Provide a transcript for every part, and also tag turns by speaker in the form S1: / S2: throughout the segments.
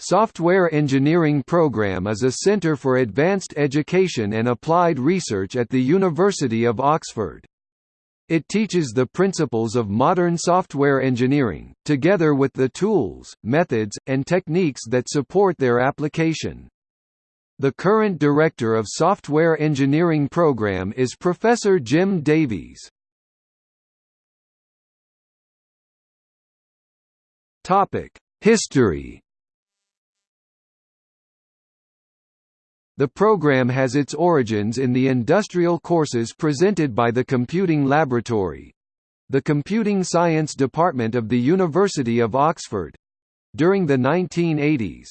S1: Software Engineering Program is a centre for advanced education and applied research at the University of Oxford. It teaches the principles of modern software engineering, together with the tools, methods, and techniques that support their application. The current Director of Software Engineering Program is Professor Jim Davies. History The program has its origins in the industrial courses presented by the Computing Laboratory the Computing Science Department of the University of Oxford during the 1980s.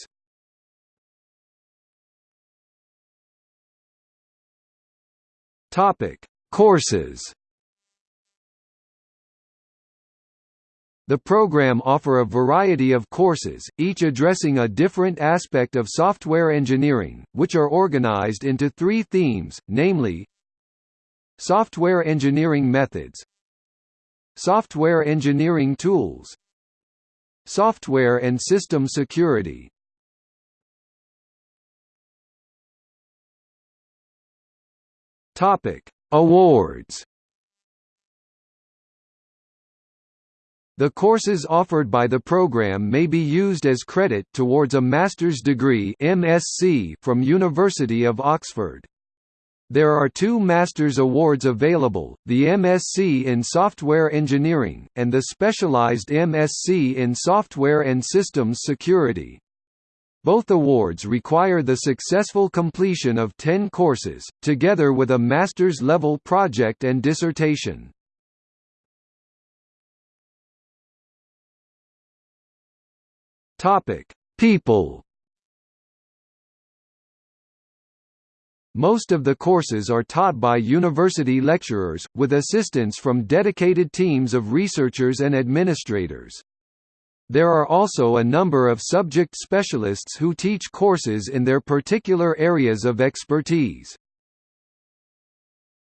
S1: Topic: Courses The program offer a variety of courses, each addressing a different aspect of software engineering, which are organized into three themes, namely Software engineering methods Software engineering tools Software and system security Awards The courses offered by the program may be used as credit towards a master's degree MSc from University of Oxford. There are two Master's Awards available, the MSc in Software Engineering, and the Specialized MSc in Software and Systems Security. Both awards require the successful completion of 10 courses, together with a master's level project and dissertation. Topic: People. Most of the courses are taught by university lecturers, with assistance from dedicated teams of researchers and administrators. There are also a number of subject specialists who teach courses in their particular areas of expertise.